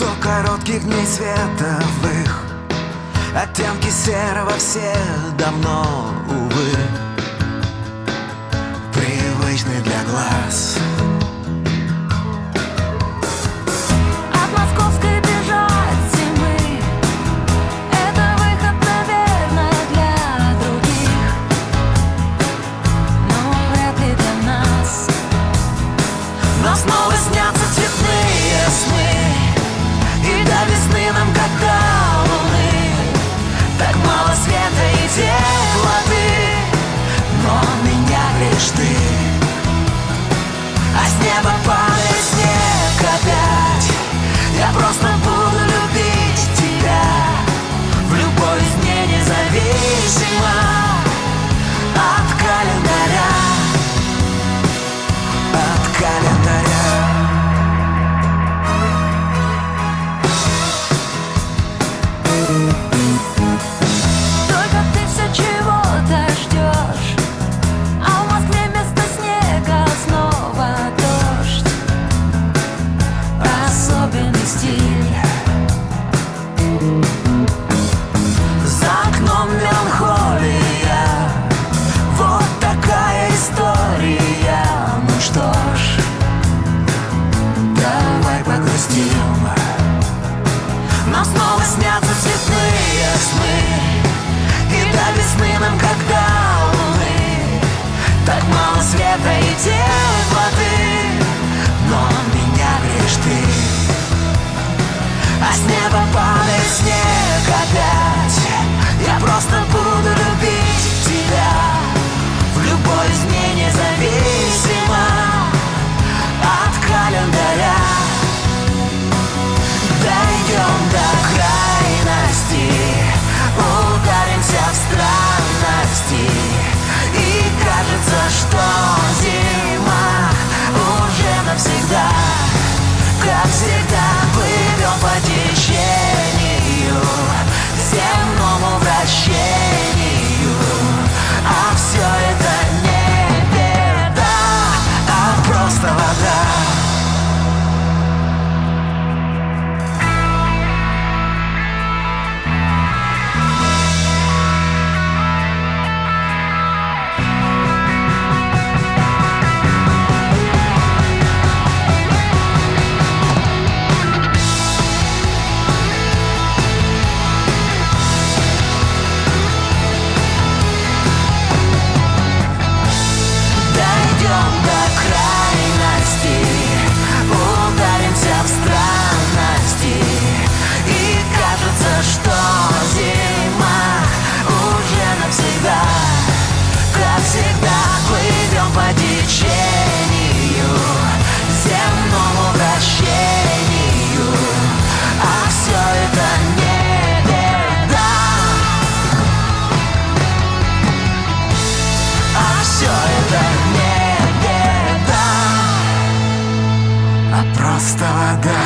Сто коротких дней световых. Оттенки серого все давно, увы. ты, а с неба падает. И до весны как до Так мало света и теплоты Но меня греешь ты. А с неба падает снег опять. Я просто буду esta edad